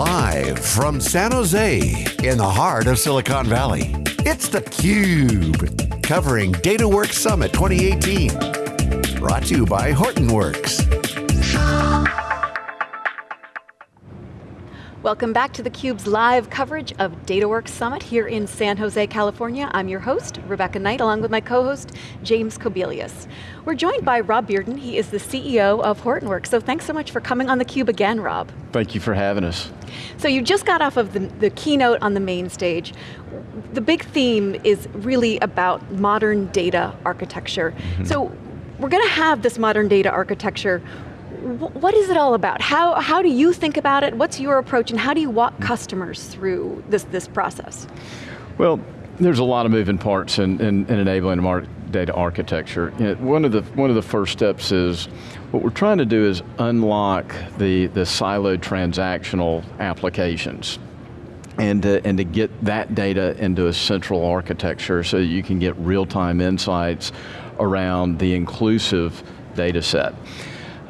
Live from San Jose, in the heart of Silicon Valley, it's theCUBE, covering DataWorks Summit 2018. Brought to you by Hortonworks. Welcome back to theCUBE's live coverage of DataWorks Summit here in San Jose, California. I'm your host, Rebecca Knight, along with my co-host, James Kobielus. We're joined by Rob Bearden, he is the CEO of Hortonworks, so thanks so much for coming on theCUBE again, Rob. Thank you for having us. So you just got off of the, the keynote on the main stage. The big theme is really about modern data architecture. Mm -hmm. So we're going to have this modern data architecture what is it all about? How, how do you think about it? What's your approach and how do you walk hmm. customers through this, this process? Well, there's a lot of moving parts in, in, in enabling data architecture. You know, one, of the, one of the first steps is, what we're trying to do is unlock the, the siloed transactional applications and to, and to get that data into a central architecture so that you can get real-time insights around the inclusive data set.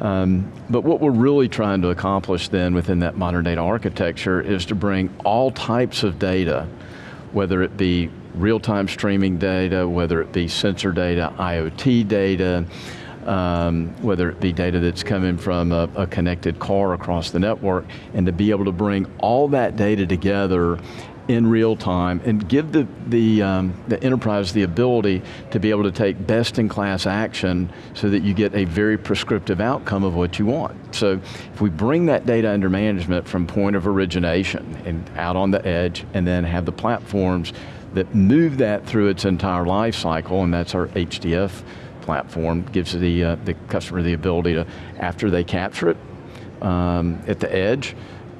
Um, but what we're really trying to accomplish then within that modern data architecture is to bring all types of data, whether it be real-time streaming data, whether it be sensor data, IoT data, um, whether it be data that's coming from a, a, connected car across the network, and to be able to bring all that data together in real time and give the, the, um, the enterprise the ability to be able to take best in class action so that you get a very prescriptive outcome of what you want. So if we bring that data under management from point of origination and out on the edge and then have the platforms that move that through its entire life cycle and that's our HDF platform, gives the, uh, the customer the ability to, after they capture it um, at the edge,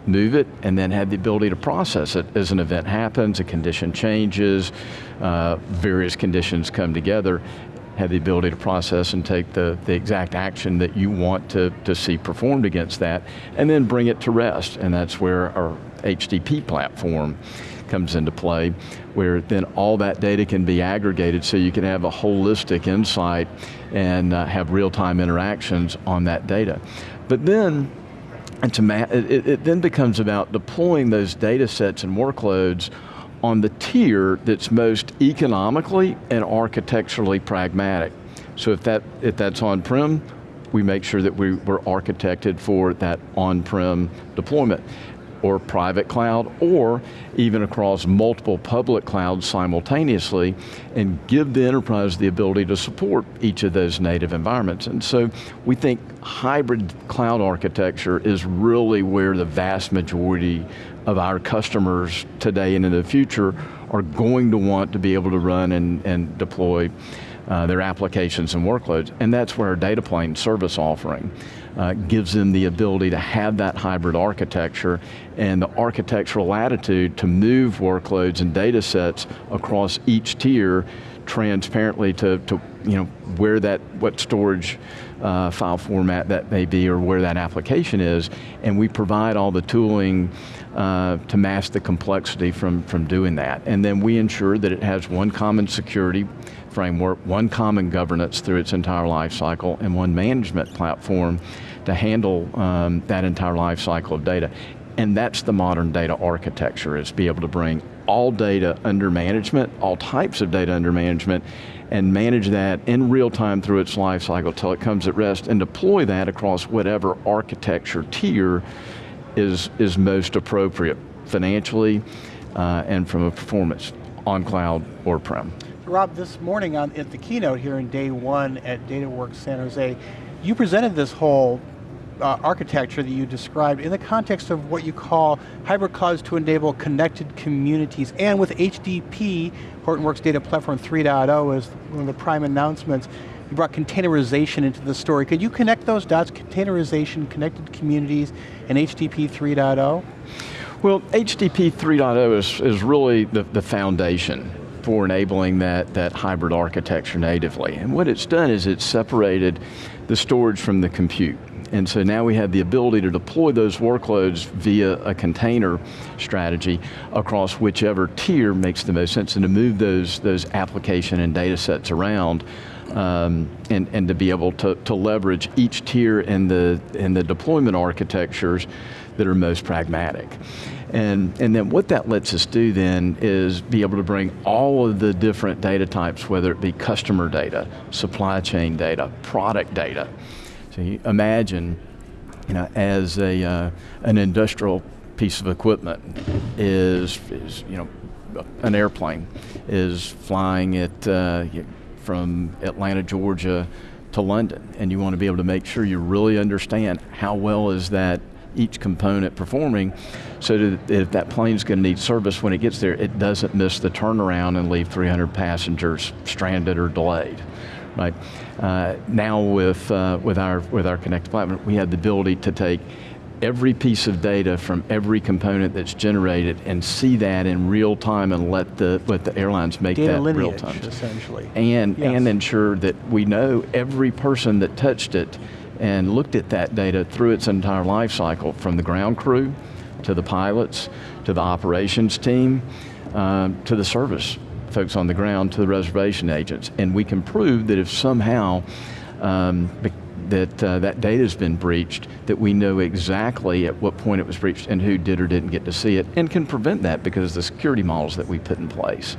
move it, and then have the ability to process it as an event happens, a condition changes, uh, various conditions come together, have the ability to process and take the, the exact action that you want to, to see performed against that, and then bring it to rest, and that's where our HDP platform comes into play, where then all that data can be aggregated so you can have a holistic insight and uh, have real-time interactions on that data. But then, and to it, it then becomes about deploying those data sets and workloads on the tier that's most economically and architecturally pragmatic. So if, that, if that's on-prem, we make sure that we, we're architected for that on-prem deployment or private cloud, or even across multiple public clouds simultaneously, and give the enterprise the ability to support each of those native environments. And so we think hybrid cloud architecture is really where the vast majority of our customers today and in the future are going to want to be able to run and, and deploy uh, their applications and workloads, and that's where our data plane service offering uh, gives them the ability to have that hybrid architecture and the architectural latitude to move workloads and data sets across each tier transparently to, to you know, where that, what storage uh, file format that may be or where that application is, and we provide all the tooling uh, to mask the complexity from, from doing that. And then we ensure that it has one common security framework, one common governance through its entire life cycle, and one management platform to handle um, that entire life cycle of data. And that's the modern data architecture, is be able to bring all data under management, all types of data under management, and manage that in real time through its life cycle till it comes at rest, and deploy that across whatever architecture tier is, is most appropriate financially uh, and from a performance on cloud or prem. Rob, this morning on, at the keynote here in day one at DataWorks San Jose, you presented this whole uh, architecture that you described in the context of what you call hybrid clouds to enable connected communities. And with HDP, Hortonworks Data Platform 3.0 is one of the prime announcements, you brought containerization into the story. Could you connect those dots, containerization, connected communities, and HDP 3.0? Well, HDP 3.0 is, is really the, the foundation for enabling that, that hybrid architecture natively. And what it's done is it's separated the storage from the compute. And so now we have the ability to deploy those workloads via a container strategy across whichever tier makes the most sense and to move those, those application and data sets around um, and, and to be able to, to leverage each tier in the, in the deployment architectures that are most pragmatic. And, and then what that lets us do then is be able to bring all of the different data types, whether it be customer data, supply chain data, product data. So you imagine, you know, as a, uh, an industrial piece of equipment is, is, you know, an airplane is flying it uh, from Atlanta, Georgia to London, and you want to be able to make sure you really understand how well is that each component performing so that if that plane's going to need service when it gets there, it doesn't miss the turnaround and leave 300 passengers stranded or delayed. Right uh, now, with uh, with our with our connected platform, we have the ability to take every piece of data from every component that's generated and see that in real time and let the let the airlines make data that lineage, real time. essentially. And yes. and ensure that we know every person that touched it and looked at that data through its entire life cycle, from the ground crew, to the pilots, to the operations team, um, to the service folks on the ground, to the reservation agents. And we can prove that if somehow um, that uh, that data has been breached, that we know exactly at what point it was breached and who did or didn't get to see it, and can prevent that because of the security models that we put in place.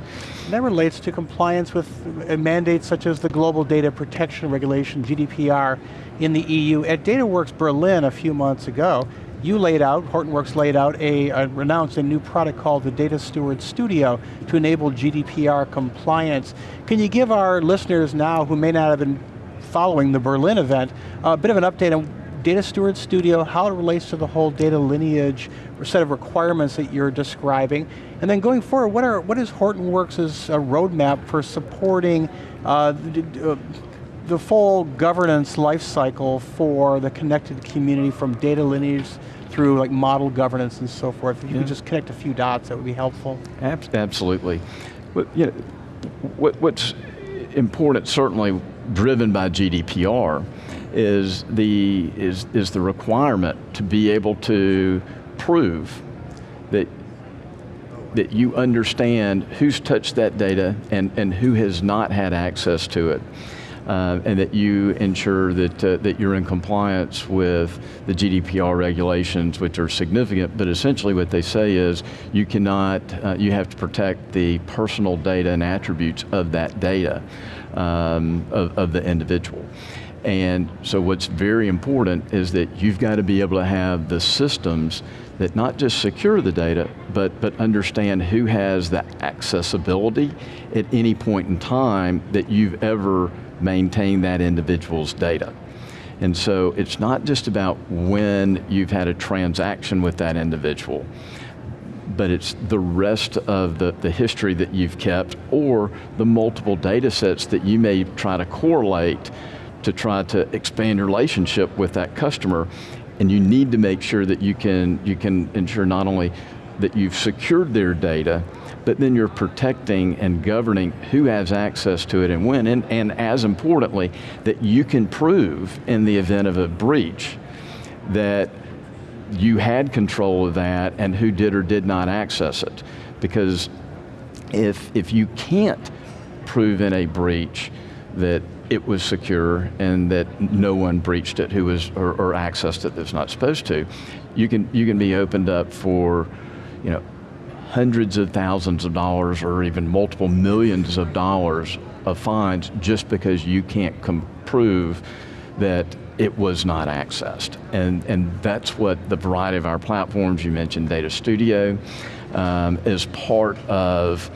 That relates to compliance with uh, mandates such as the Global Data Protection Regulation, GDPR, in the EU. At DataWorks Berlin a few months ago, you laid out, Hortonworks laid out, a, a, announced a new product called the Data Steward Studio to enable GDPR compliance. Can you give our listeners now who may not have been following the Berlin event, a bit of an update on Data Steward Studio, how it relates to the whole data lineage or set of requirements that you're describing, and then going forward, what, are, what is Hortonworks' uh, roadmap for supporting uh, the, uh, the full governance lifecycle for the connected community from data lineage through like model governance and so forth. If you yeah. could just connect a few dots, that would be helpful. Absolutely. But, you know, what, what's important, certainly driven by GDPR, is the, is, is the requirement to be able to prove that that you understand who's touched that data and, and who has not had access to it uh, and that you ensure that, uh, that you're in compliance with the GDPR regulations, which are significant, but essentially what they say is you cannot, uh, you have to protect the personal data and attributes of that data um, of, of the individual. And so what's very important is that you've got to be able to have the systems that not just secure the data, but, but understand who has the accessibility at any point in time that you've ever maintain that individual's data. And so it's not just about when you've had a transaction with that individual, but it's the rest of the, the history that you've kept or the multiple data sets that you may try to correlate to try to expand your relationship with that customer. And you need to make sure that you can, you can ensure not only that you've secured their data, but then you're protecting and governing who has access to it and when, and, and as importantly, that you can prove in the event of a breach that you had control of that and who did or did not access it. Because if, if you can't prove in a breach that it was secure and that no one breached it who was or, or accessed it that's not supposed to, you can you can be opened up for you know hundreds of thousands of dollars or even multiple millions of dollars of fines just because you can't prove that it was not accessed. And, and that's what the variety of our platforms, you mentioned Data Studio, um, is part of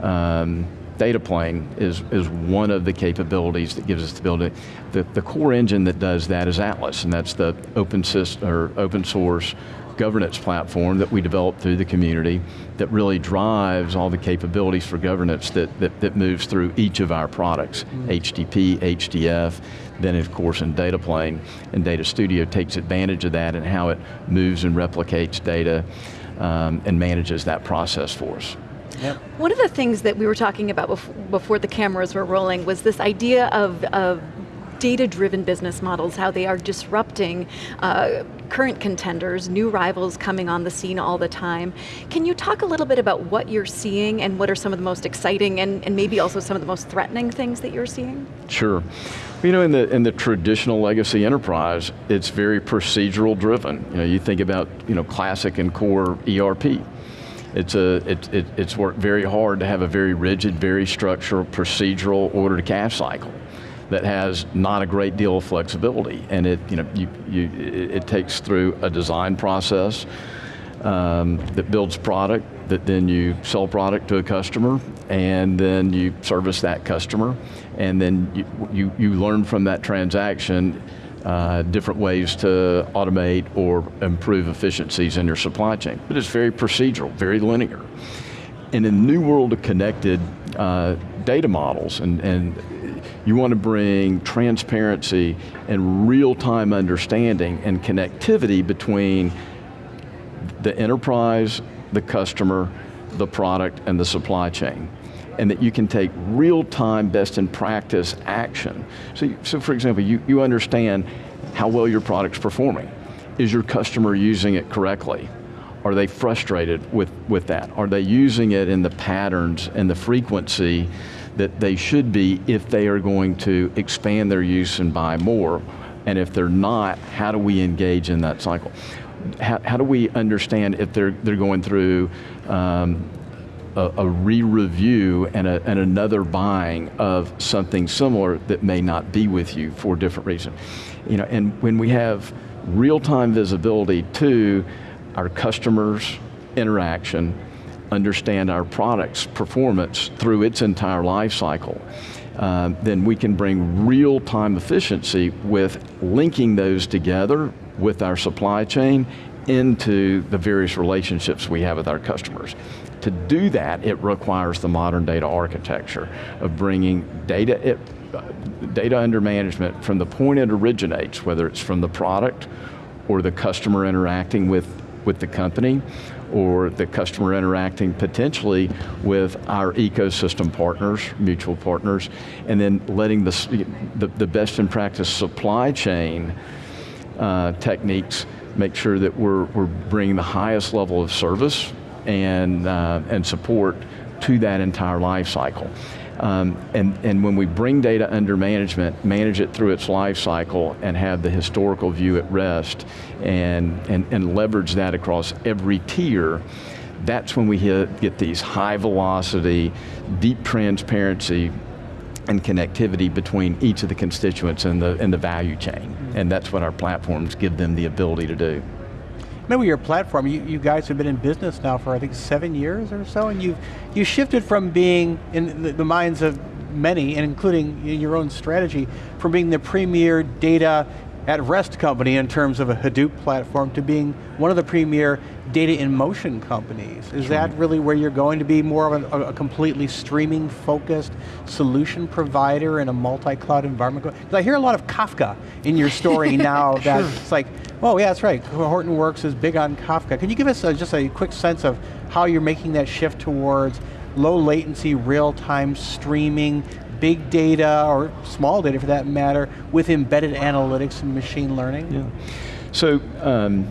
um, Data Plane is, is one of the capabilities that gives us the ability. The, the core engine that does that is Atlas, and that's the open, system, or open source governance platform that we developed through the community that really drives all the capabilities for governance that, that, that moves through each of our products, mm. HDP, HDF, then of course in Data Plane, and Data Studio takes advantage of that and how it moves and replicates data um, and manages that process for us. Yep. One of the things that we were talking about before the cameras were rolling was this idea of, of data-driven business models, how they are disrupting uh, current contenders, new rivals coming on the scene all the time. Can you talk a little bit about what you're seeing and what are some of the most exciting and, and maybe also some of the most threatening things that you're seeing? Sure. You know, in the in the traditional legacy enterprise, it's very procedural driven. You know, you think about you know classic and core ERP. It's a it, it, it's worked very hard to have a very rigid, very structural, procedural order to cash cycle that has not a great deal of flexibility, and it you know you, you it takes through a design process um, that builds product that then you sell product to a customer and then you service that customer and then you, you, you learn from that transaction uh, different ways to automate or improve efficiencies in your supply chain. But it's very procedural, very linear. And in a new world of connected uh, data models and, and you want to bring transparency and real-time understanding and connectivity between the enterprise, the customer, the product, and the supply chain. And that you can take real-time best in practice action. So, so for example, you, you understand how well your product's performing. Is your customer using it correctly? Are they frustrated with, with that? Are they using it in the patterns and the frequency that they should be if they are going to expand their use and buy more. And if they're not, how do we engage in that cycle? How, how do we understand if they're, they're going through um, a, a re-review and, and another buying of something similar that may not be with you for a different reason? You know, and when we have real-time visibility to our customers' interaction, understand our product's performance through its entire life cycle, uh, then we can bring real-time efficiency with linking those together with our supply chain into the various relationships we have with our customers. To do that, it requires the modern data architecture of bringing data, it, data under management from the point it originates, whether it's from the product or the customer interacting with, with the company, or the customer interacting potentially with our ecosystem partners, mutual partners, and then letting the, the, the best in practice supply chain uh, techniques make sure that we're, we're bringing the highest level of service and, uh, and support to that entire life cycle. Um, and, and when we bring data under management, manage it through its life cycle and have the historical view at rest and, and, and leverage that across every tier, that's when we hit, get these high velocity, deep transparency and connectivity between each of the constituents in the, in the value chain. And that's what our platforms give them the ability to do. Maybe your platform, you, you guys have been in business now for I think seven years or so, and you've you shifted from being in the, the minds of many, and including your own strategy, from being the premier data at rest company in terms of a Hadoop platform to being one of the premier data in motion companies. Is that really where you're going to be more of a, a completely streaming focused solution provider in a multi-cloud environment? Because I hear a lot of Kafka in your story now that sure. it's like, Oh yeah, that's right. Hortonworks is big on Kafka. Can you give us a, just a quick sense of how you're making that shift towards low latency, real-time streaming, big data, or small data for that matter, with embedded analytics and machine learning? Yeah. So, um,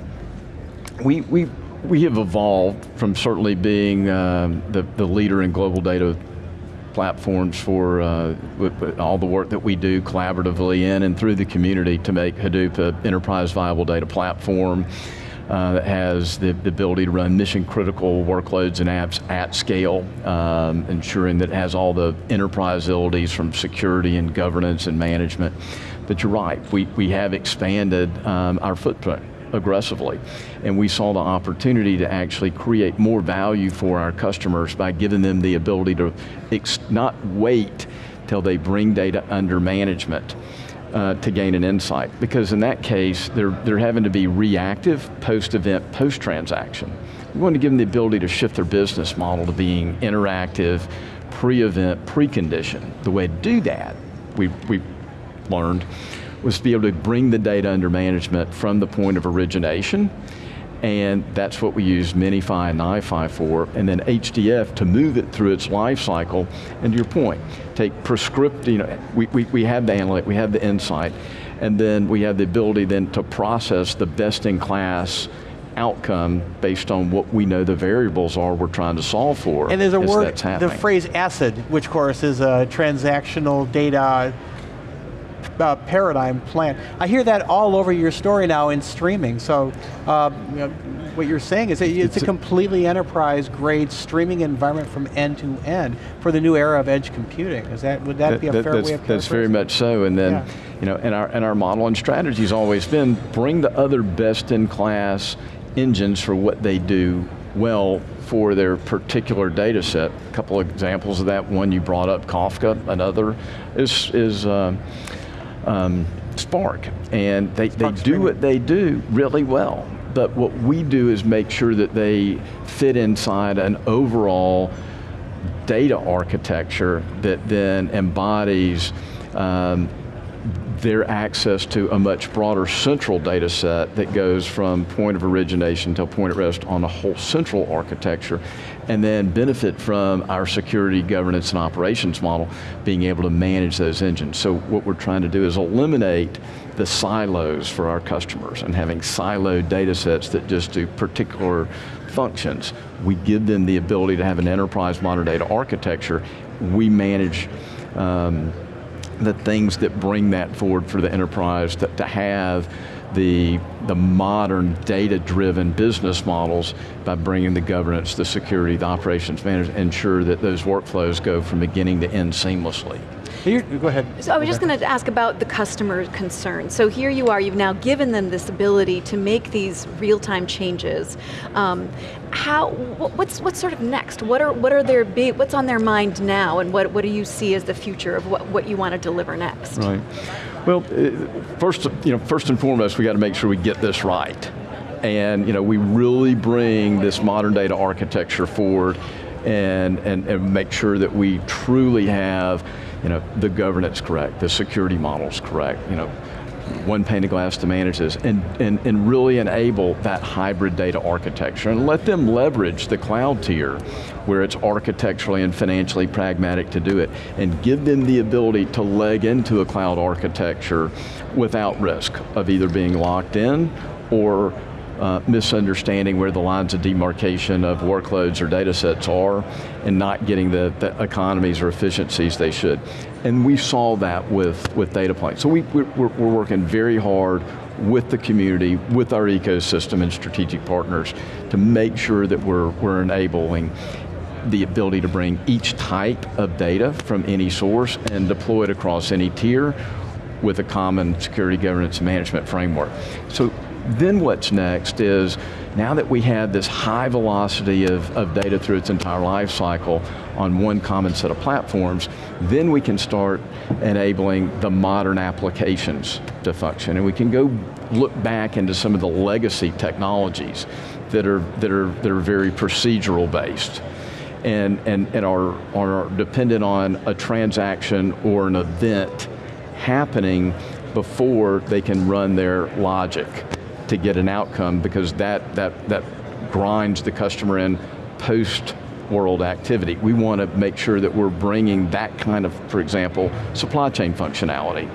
we, we, we have evolved from certainly being um, the, the leader in global data platforms for uh, all the work that we do collaboratively in and through the community to make Hadoop an enterprise viable data platform uh, that has the, the, ability to run mission critical workloads and apps at scale, um, ensuring that it has all the enterprise abilities from security and governance and management. But you're right, we, we have expanded um, our footprint aggressively. And we saw the opportunity to actually create more value for our customers by giving them the ability to not wait till they bring data under management uh, to gain an insight. Because in that case, they're, they're having to be reactive, post-event, post-transaction. We want to give them the ability to shift their business model to being interactive, pre-event, pre-condition. The way to do that, we, we learned, was to be able to bring the data under management from the point of origination and that's what we use MiniFi and NiFi for, and then HDF to move it through its life cycle, and to your point, take prescript, you know, we, we, we have the analytic, we have the insight, and then we have the ability then to process the best in class outcome based on what we know the variables are we're trying to solve for. And there's a word, the phrase ACID, which of course is a transactional data uh, paradigm plan. I hear that all over your story now in streaming. So uh, you know, what you're saying is it's, it's a completely enterprise grade streaming environment from end to end for the new era of edge computing. Is that would that, that be a that, fair way of That's very much so. And then, yeah. you know, and our and our model and strategy has always been bring the other best in class engines for what they do well for their particular data set. A couple of examples of that, one you brought up, Kafka, another is, is uh, um, Spark. And they, they do what they do really well. But what we do is make sure that they fit inside an overall data architecture that then embodies um, their access to a much broader central data set that goes from point of origination to point at rest on a whole central architecture, and then benefit from our security, governance, and operations model, being able to manage those engines. So what we're trying to do is eliminate the silos for our customers and having siloed data sets that just do particular functions. We give them the ability to have an enterprise modern data architecture. We manage um, the things that bring that forward for the enterprise to, to have the, the modern data-driven business models by bringing the governance, the security, the operations management, ensure that those workflows go from beginning to end seamlessly. Here, go ahead. So I was just going to ask about the customer concern. So here you are, you've now given them this ability to make these real-time changes. Um, how, what's, what's sort of next? What are, what are their big, what's on their mind now and what, what do you see as the future of what, what you want to deliver next? Right. Well, uh, first, you know, first and foremost, we got to make sure we get this right. And you know, we really bring this modern data architecture forward and, and, and make sure that we truly have you know, the governance correct, the security models correct, you know, one pane of glass to manage this, and, and, and really enable that hybrid data architecture, and let them leverage the cloud tier, where it's architecturally and financially pragmatic to do it, and give them the ability to leg into a cloud architecture without risk of either being locked in or uh, misunderstanding where the lines of demarcation of workloads or data sets are and not getting the, the economies or efficiencies they should. And we saw that with, with Dataplane. So we, we're, we're working very hard with the community, with our ecosystem and strategic partners to make sure that we're, we're enabling the ability to bring each type of data from any source and deploy it across any tier with a common security governance management framework. So then what's next is, now that we have this high velocity of, of data through its entire life cycle on one common set of platforms, then we can start enabling the modern applications to function. And we can go look back into some of the legacy technologies that are, that are, that are very procedural based and, and, and are, are dependent on a transaction or an event happening before they can run their logic to get an outcome because that, that, that grinds the customer in post world activity. We want to make sure that we're bringing that kind of, for example, supply chain functionality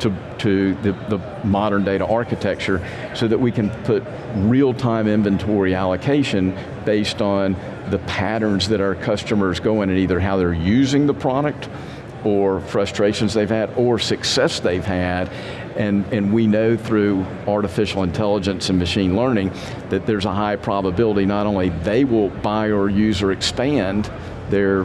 to, to the, the modern data architecture so that we can put real-time inventory allocation based on the patterns that our customers go in and either how they're using the product or frustrations they've had or success they've had and, and we know through artificial intelligence and machine learning that there's a high probability not only they will buy or use or expand their,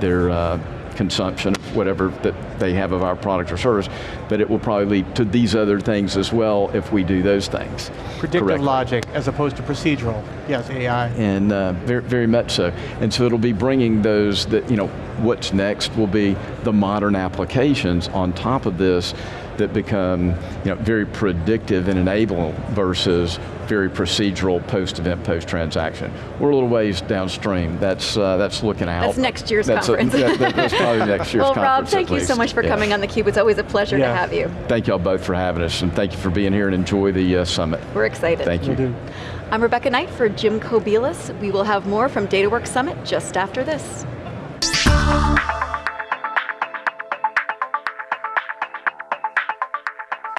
their uh, consumption, whatever that they have of our product or service, but it will probably lead to these other things as well if we do those things. Predictive correctly. logic as opposed to procedural, yes, AI. And uh, very, very much so. And so it'll be bringing those, that, you know, what's next will be the modern applications on top of this that become you know, very predictive and enable versus very procedural post-event, post-transaction. We're a little ways downstream. That's uh, that's looking out. That's next year's that's conference. A, that, that's probably next year's well, conference. Rob, thank you so least. Much for Yeah. coming on theCUBE. It's always a pleasure Yeah. to have you. Thank y'all both for having us, and thank you for being here and enjoy the uh, summit. We're excited. Thank you. I'm Rebecca Knight for Jim Kobielus. We will have more from DataWorks Summit just after this.